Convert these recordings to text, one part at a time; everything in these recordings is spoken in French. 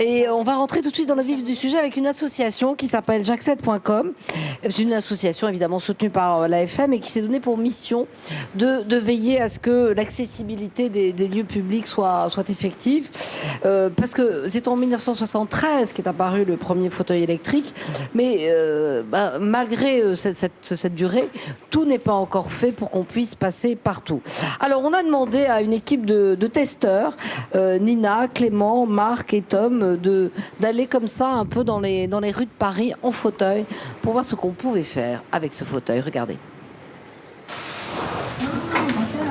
Et on va rentrer tout de suite dans le vif du sujet avec une association qui s'appelle jackset.com. C'est une association évidemment soutenue par l'AFM et qui s'est donnée pour mission de, veiller à ce que l'accessibilité des, lieux publics soit, effective. Euh, parce que c'est en 1973 qu'est apparu le premier fauteuil électrique. Mais euh, bah, malgré euh, cette, durée, tout n'est pas encore fait pour qu'on puisse passer partout. Alors on a demandé à une équipe de, testeurs, euh, Nina, Clément, Marc et Tom, d'aller comme ça un peu dans les, dans les rues de Paris en fauteuil pour voir ce qu'on pouvait faire avec ce fauteuil. Regardez.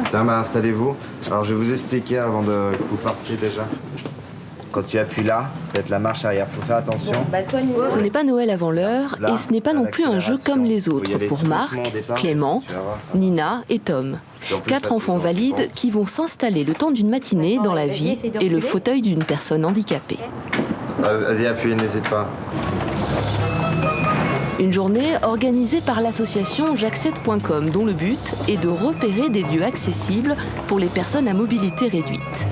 Tiens, bah, installez-vous. Alors je vais vous expliquer avant de, que vous partiez déjà. Quand tu appuies là, ça va être la marche arrière. Faut faire attention. Ce n'est pas Noël avant l'heure et ce n'est pas non plus un jeu comme les autres pour Marc, Clément, Nina et Tom. Quatre enfants valides qui vont s'installer le temps d'une matinée dans la vie et le fauteuil d'une personne handicapée. Vas-y, appuie, n'hésite pas. Une journée organisée par l'association jackset.com dont le but est de repérer des lieux accessibles pour les personnes à mobilité réduite.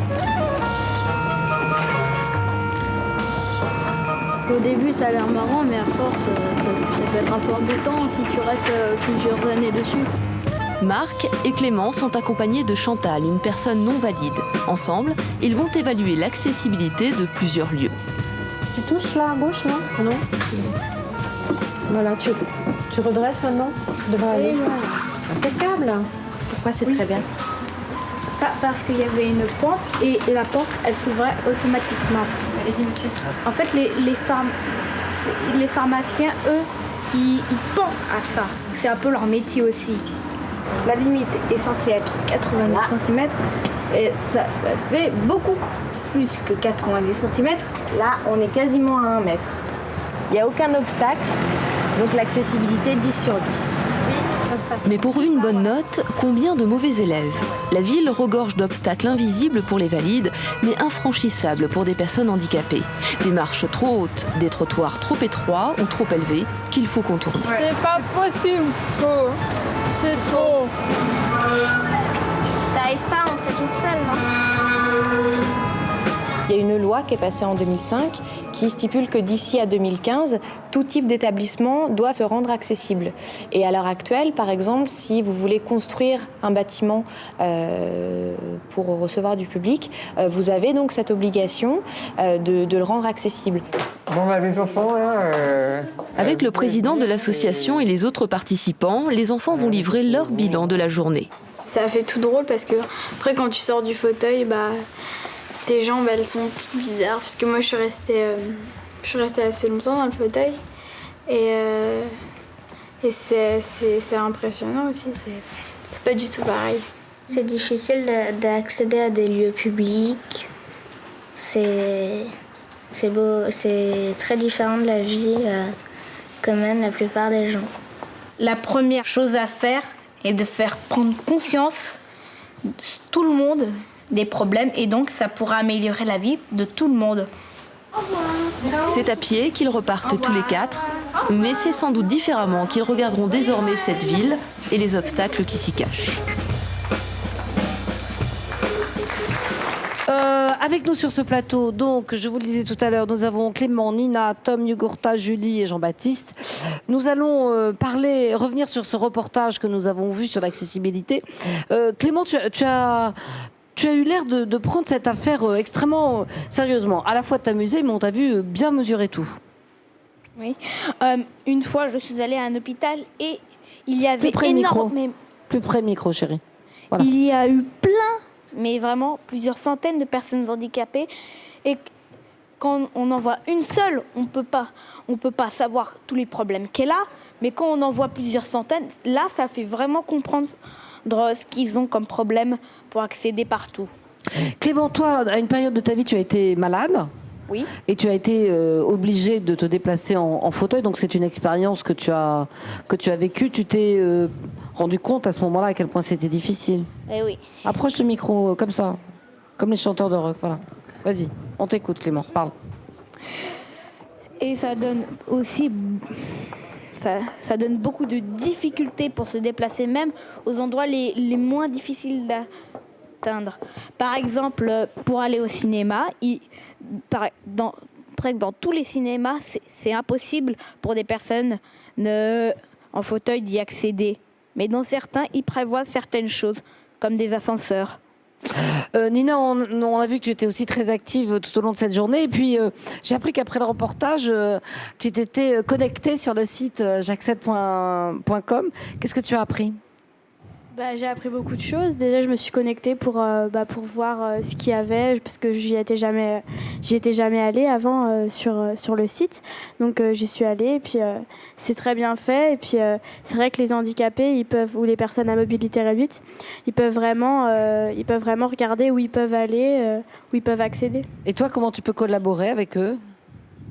Au début, ça a l'air marrant, mais à force, ça, ça, peut être un peu embêtant si tu restes plusieurs années dessus. Marc et Clément sont accompagnés de Chantal, une personne non valide. Ensemble, ils vont évaluer l'accessibilité de plusieurs lieux. Tu touches là à gauche, non Non Voilà, tu, tu redresses maintenant? Tu devrais aller. Impeccable Pourquoi c'est très bien? Parce qu'il y avait une porte et, et la porte, elle s'ouvrait automatiquement. Allez-y, monsieur. En fait, les, les, pharm... les pharmaciens, eux, ils, ils pensent à ça. C'est un peu leur métier aussi. La limite est censée être 90 cm et ça, ça fait beaucoup plus que 90 cm. Là, on est quasiment à 1 mètre. Il n'y a aucun obstacle, donc l'accessibilité 10 sur 10. Mais pour une bonne note, combien de mauvais élèves La ville regorge d'obstacles invisibles pour les valides, mais infranchissables pour des personnes handicapées. Des marches trop hautes, des trottoirs trop étroits ou trop élevés qu'il faut contourner. C'est pas possible, trop. C'est trop. T'arrives pas, on fait toute seule, non il y a une loi qui est passée en 2005 qui stipule que d'ici à 2015, tout type d'établissement doit se rendre accessible. Et à l'heure actuelle, par exemple, si vous voulez construire un bâtiment euh, pour recevoir du public, euh, vous avez donc cette obligation euh, de, de, le rendre accessible. Bon, bah, les enfants, là, euh, Avec le président de l'association et les autres participants, les enfants vont livrer leur bilan de la journée. Ça fait tout drôle parce que après quand tu sors du fauteuil, bah tes jambes elles sont toutes bizarres parce que moi je suis restée, euh, je suis restée assez longtemps dans le fauteuil et, euh, et c'est impressionnant aussi, c'est pas du tout pareil. C'est difficile d'accéder à des lieux publics, c'est très différent de la vie euh, que mènent la plupart des gens. La première chose à faire est de faire prendre conscience tout le monde des problèmes et donc ça pourra améliorer la vie de tout le monde. C'est à pied qu'ils repartent tous les quatre, mais c'est sans doute différemment qu'ils regarderont désormais cette ville et les obstacles qui s'y cachent. Euh, avec nous sur ce plateau, donc, je vous le disais tout à l'heure, nous avons Clément, Nina, Tom, Yugurta, Julie et Jean-Baptiste. Nous allons euh, parler, revenir sur ce reportage que nous avons vu sur l'accessibilité. Euh, Clément, tu, tu as tu as eu l'air de, de, prendre cette affaire euh, extrêmement euh, sérieusement. À la fois de t'amuser, mais on t'a vu euh, bien mesurer tout. Oui. Une fois, je suis allée à un hôpital et il y avait Plus près énormément... micro. Plus près micro, chérie. Voilà. Il y a eu plein, mais vraiment plusieurs centaines de personnes handicapées. Et quand on en voit une seule, on peut pas, on peut pas savoir tous les problèmes qu'elle a. Mais quand on en voit plusieurs centaines, là, ça fait vraiment comprendre ce qu'ils ont comme problème pour accéder partout. Clément, toi, à une période de ta vie, tu as été malade oui. Et tu as été euh, obligé de te déplacer en, en fauteuil, donc c'est une expérience que tu as que tu as vécue. Tu t'es euh, rendu compte à ce moment-là à quel point c'était difficile. Eh oui. Approche le micro euh, comme ça, comme les chanteurs de rock. Voilà. Vas-y, on t'écoute, Clément. Parle. Et ça donne aussi ça, donne beaucoup de difficultés pour se déplacer, même aux endroits les, moins difficiles d'atteindre. Par exemple, pour aller au cinéma, dans, après que dans tous les cinémas, c'est- impossible pour des personnes ne- en fauteuil d'y accéder. Mais dans certains, ils prévoient certaines choses, comme des ascenseurs. Euh, Nina, on, a vu que tu étais aussi très active tout au long de cette journée. Et puis, euh, j'ai appris qu'après le reportage, euh, tu t'étais connectée sur le site jacques7.com. Qu'est-ce que tu as appris? Bah, j'ai appris beaucoup de choses. Déjà, je me suis connectée pour, euh, bah, pour voir euh, ce qu'il y avait, parce que j'y étais jamais, jamais allée avant euh, sur, sur le site. Donc, j'y suis allée, et puis c'est très bien fait. Et puis, c'est vrai que les handicapés, ils peuvent, ou les personnes à mobilité réduite, ils peuvent vraiment, ils peuvent vraiment regarder où ils peuvent aller, où ils peuvent accéder. Et toi, comment tu peux collaborer avec eux?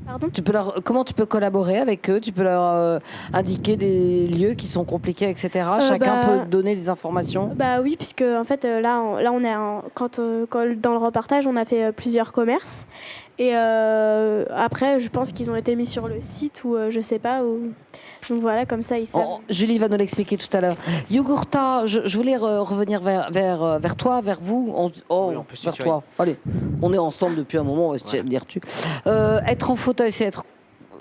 Pardon tu peux leur, Comment tu peux collaborer avec eux? Tu peux leur euh, indiquer des lieux qui sont compliqués, etc. Chacun bah, peut donner des informations. Bah oui, puisque en fait euh, là, on, là on est en- quand, euh, quand- dans le reportage, on a fait euh, plusieurs commerces et euh, après, je pense qu'ils ont été mis sur le site ou euh, je sais pas où. Donc voilà, comme ça ils savent. Oh, Julie va nous l'expliquer tout à l'heure. Yogurta, je, je voulais re- revenir vers, vers, euh, vers toi, vers vous. On, oh, Oui, on peut vers toi. Allez, on est ensemble depuis un moment, on va se dire tu. Euh, être en fauteuil, c'est être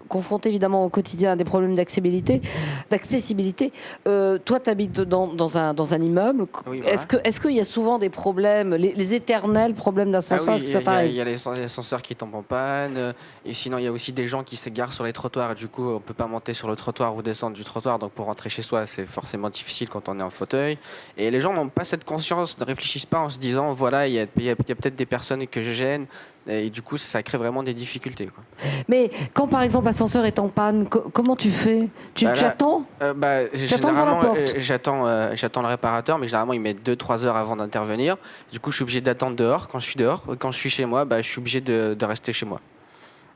confronté évidemment au quotidien à des problèmes d'accessibilité. d'accessibilité. Euh, toi, tu habites dans, dans, un, dans un immeuble. Oui, voilà. Est-ce que est-ce qu'il y a souvent des problèmes, les, les éternels problèmes Ah d'ascenseur oui, que il y, a- y y les ascens- les ascenseurs qui tombent en panne, euh, et sinon il y a aussi des gens qui s'égarent sur les trottoirs, et du coup on peut pas monter sur le trottoir ou descendre du trottoir, donc pour rentrer chez soi c'est forcément difficile quand on est en fauteuil. Et les gens n'ont pas cette conscience, ne réfléchissent pas en se disant voilà, il y a, y peut-être des personnes que je gêne, et du coup ça crée vraiment des difficultés. Quoi. Mais quand par exemple l'ascenseur est en panne, co- comment tu fais? Tu, Bah tu attends Euh, bah, J'attends euh, j'attends, euh, j'attends le réparateur, mais généralement il met 2-3 heures avant d'intervenir. Du coup, je suis obligé d'attendre dehors. Quand je suis dehors, quand je suis chez moi, bah, je suis obligé de, de rester chez moi.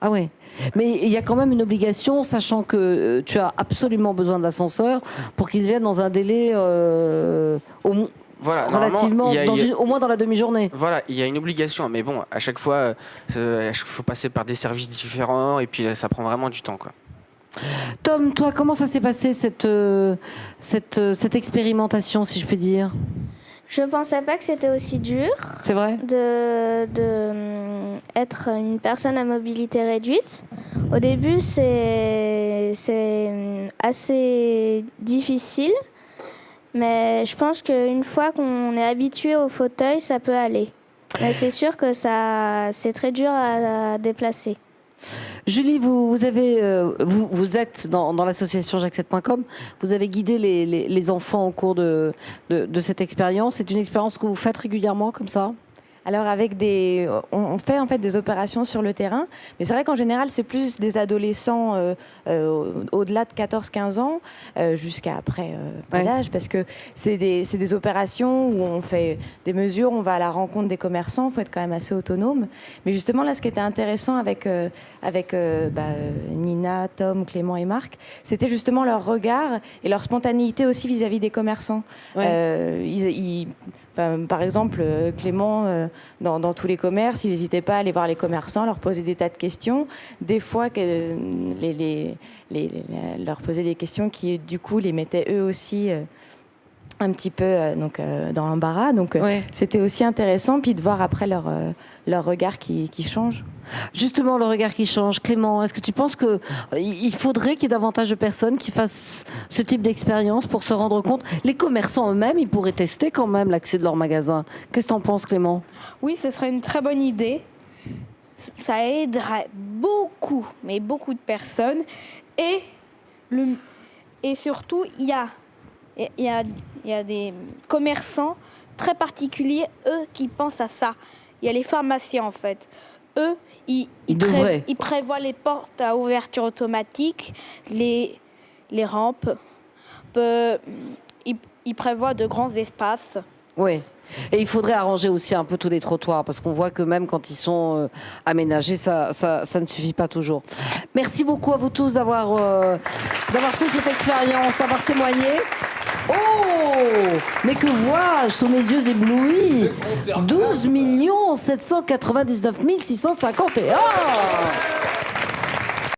Ah ouais. Mais il y a quand même une obligation, sachant que tu as absolument besoin d'ascenseur pour qu'il vienne dans un délai euh, au, Voilà, relativement, a- dans a- une- au moins dans la demi-journée. Voilà, il y a une obligation, mais bon, à chaque fois, il faut passer par des services différents et puis euh, ça prend vraiment du temps. Quoi. Tom, toi, comment ça s'est passé cette, euh, cette, euh, cette expérimentation, si je puis dire? Je pensais pas que c'était aussi dur C'est vrai? de, de être une personne à mobilité réduite. Au début, c'est c'est assez difficile, mais je pense qu'une fois qu'on est habitué au fauteuil, ça peut aller. Mais c'est sûr que ça c'est très dur à, déplacer. Julie, vous, euh, êtes dans, l'association jacques7.com. Vous avez guidé les, enfants au cours de cette expérience. C'est une expérience que vous faites régulièrement comme ça? Alors avec des, on, fait en fait des opérations sur le terrain, mais c'est vrai qu'en général c'est plus des adolescents euh, euh, au-delà de 14-15 ans euh, jusqu'à après pas Ouais. d'âge, parce que c'est des, c'est des opérations où on fait des mesures, on va à la rencontre des commerçants, il faut être quand même assez autonome. Mais justement là, ce qui était intéressant avec avec bah, Nina, Tom, Clément et Marc, c'était justement leur regard et leur spontanéité aussi vis-à-vis des commerçants. Ouais. Ils- ils- enfin, par exemple, Clément, dans, tous les commerces, il n'hésitait pas à aller voir les commerçants, leur poser des tas de questions. Des fois, euh, leur poser des questions qui, du coup, les mettaient eux aussi euh, un petit peu euh, donc, euh, dans l'embarras. Donc, euh, Ouais. c'était aussi intéressant, puis de voir après leur, euh, leur regard qui, qui change. Justement, le regard qui change. Clément, est-ce que tu penses que euh, il faudrait qu'il y ait davantage de personnes qui fassent ce type d'expérience pour se rendre compte? Les commerçants eux-mêmes, ils pourraient tester quand même l'accès de leur magasin. Qu'est-ce que tu en penses, Clément? Oui, ce serait une très bonne idée. Ça aiderait beaucoup, mais beaucoup de personnes. Et, le, et surtout, il y a, il y, a, y a des commerçants très particuliers, eux, qui pensent à ça. Il y a les pharmaciens, en fait. Eux, ils, Ils pré- devraient. ils prévoient les portes à ouverture automatique, les, les rampes. Peu- ils, ils prévoient de grands espaces. Oui. Et il faudrait arranger aussi un peu tous les trottoirs, parce qu'on voit que même quand ils sont euh, aménagés, ça, ça, ça ne suffit pas toujours. Merci beaucoup à vous tous d'avoir euh, d'avoir fait cette expérience, d'avoir témoigné. Oh Mais que vois-je sous mes yeux éblouis? 12 799 651